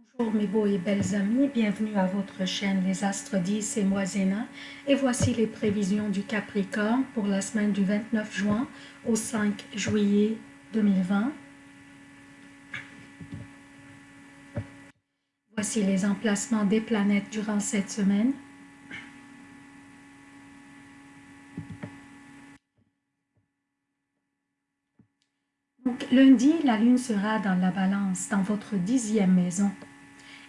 Bonjour mes beaux et belles amis, bienvenue à votre chaîne Les Astres 10 et moi Zéna. Et voici les prévisions du Capricorne pour la semaine du 29 juin au 5 juillet 2020. Voici les emplacements des planètes durant cette semaine. lundi, la lune sera dans la balance, dans votre dixième maison.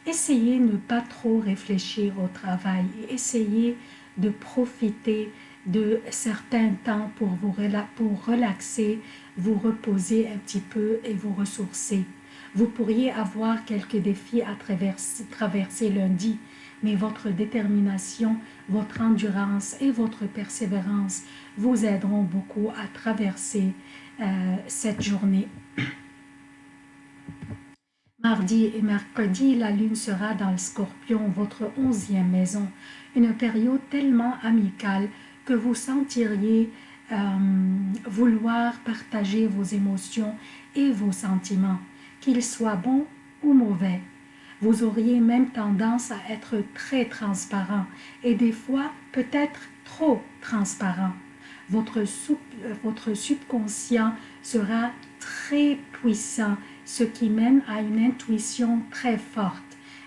Essayez de ne pas trop réfléchir au travail et essayez de profiter de certains temps pour vous relaxer, vous reposer un petit peu et vous ressourcer. Vous pourriez avoir quelques défis à traverser, traverser lundi, mais votre détermination, votre endurance et votre persévérance vous aideront beaucoup à traverser euh, cette journée. Mardi et mercredi, la lune sera dans le scorpion, votre onzième maison, une période tellement amicale que vous sentiriez euh, vouloir partager vos émotions et vos sentiments, qu'ils soient bons ou mauvais. Vous auriez même tendance à être très transparent et des fois peut-être trop transparent. Votre, votre subconscient sera très puissant, ce qui mène à une intuition très forte.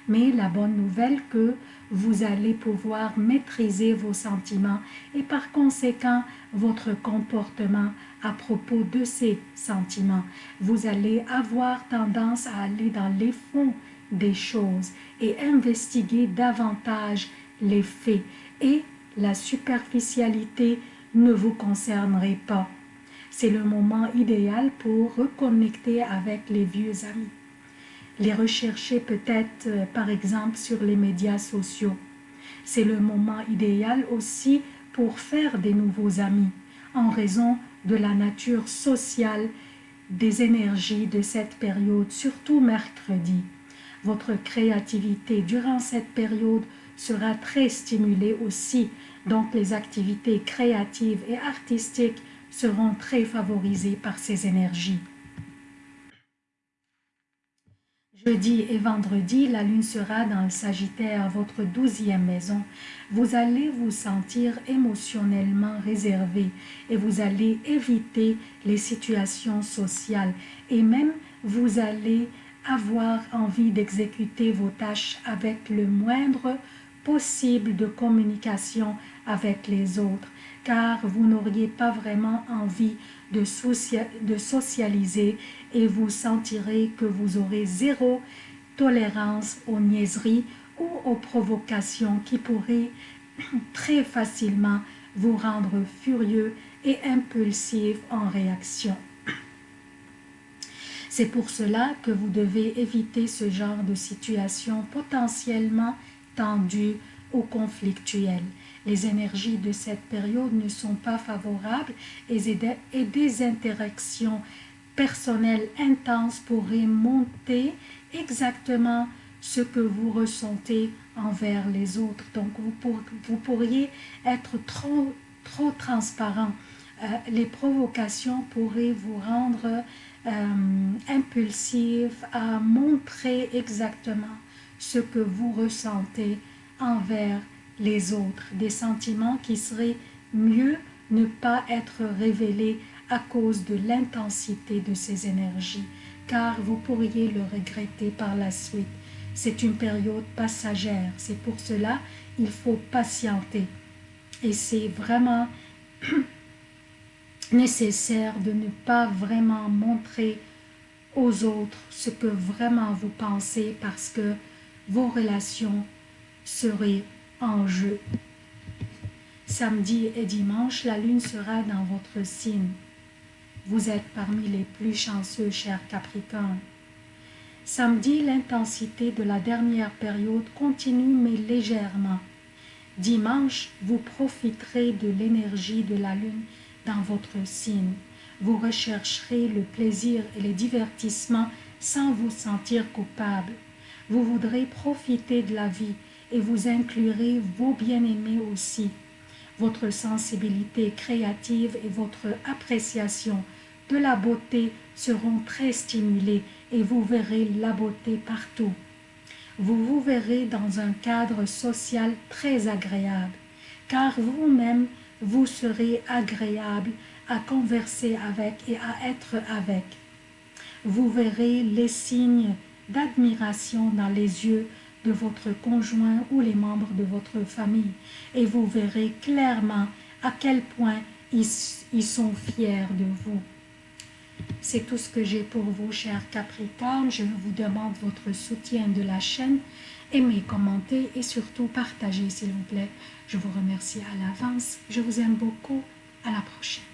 Mais la bonne nouvelle que vous allez pouvoir maîtriser vos sentiments et par conséquent votre comportement à propos de ces sentiments. Vous allez avoir tendance à aller dans les fonds des choses et investiguer davantage les faits et la superficialité ne vous concernerait pas. C'est le moment idéal pour reconnecter avec les vieux amis. Les rechercher peut-être euh, par exemple sur les médias sociaux. C'est le moment idéal aussi pour faire des nouveaux amis en raison de la nature sociale des énergies de cette période, surtout mercredi. Votre créativité durant cette période sera très stimulée aussi, donc les activités créatives et artistiques seront très favorisées par ces énergies. Jeudi et vendredi, la lune sera dans le Sagittaire, votre douzième maison. Vous allez vous sentir émotionnellement réservé et vous allez éviter les situations sociales et même vous allez avoir envie d'exécuter vos tâches avec le moindre possible de communication avec les autres, car vous n'auriez pas vraiment envie de, socialiser et vous sentirez que vous aurez zéro tolérance aux niaiseries ou aux provocations qui pourraient très facilement vous rendre furieux et impulsif en réaction. C'est pour cela que vous devez éviter ce genre de situation potentiellement tendue ou conflictuelle. Les énergies de cette période ne sont pas favorables et des interactions personnelles intenses pourraient monter exactement ce que vous ressentez envers les autres. Donc, vous, pourriez être trop, trop transparent. Euh, les provocations pourraient vous rendre euh, impulsif à montrer exactement ce que vous ressentez envers les autres, des sentiments qui seraient mieux ne pas être révélés à cause de l'intensité de ces énergies, car vous pourriez le regretter par la suite. C'est une période passagère, c'est pour cela il faut patienter. Et c'est vraiment nécessaire de ne pas vraiment montrer aux autres ce que vraiment vous pensez parce que vos relations seraient en jeu. Samedi et dimanche, la lune sera dans votre signe. Vous êtes parmi les plus chanceux, chers Capricornes. Samedi, l'intensité de la dernière période continue mais légèrement. Dimanche, vous profiterez de l'énergie de la lune dans votre signe. Vous rechercherez le plaisir et les divertissements sans vous sentir coupable. Vous voudrez profiter de la vie et vous inclurez vos bien-aimés aussi. Votre sensibilité créative et votre appréciation de la beauté seront très stimulées et vous verrez la beauté partout. vous vous verrez dans un cadre social très agréable, car vous-même, vous serez agréable à converser avec et à être avec. Vous verrez les signes d'admiration dans les yeux de votre conjoint ou les membres de votre famille et vous verrez clairement à quel point ils, sont fiers de vous. C'est tout ce que j'ai pour vous, chers Capricorne. Je vous demande votre soutien de la chaîne. Aimez, commentez et surtout partagez, s'il vous plaît. Je vous remercie à l'avance. Je vous aime beaucoup. À la prochaine.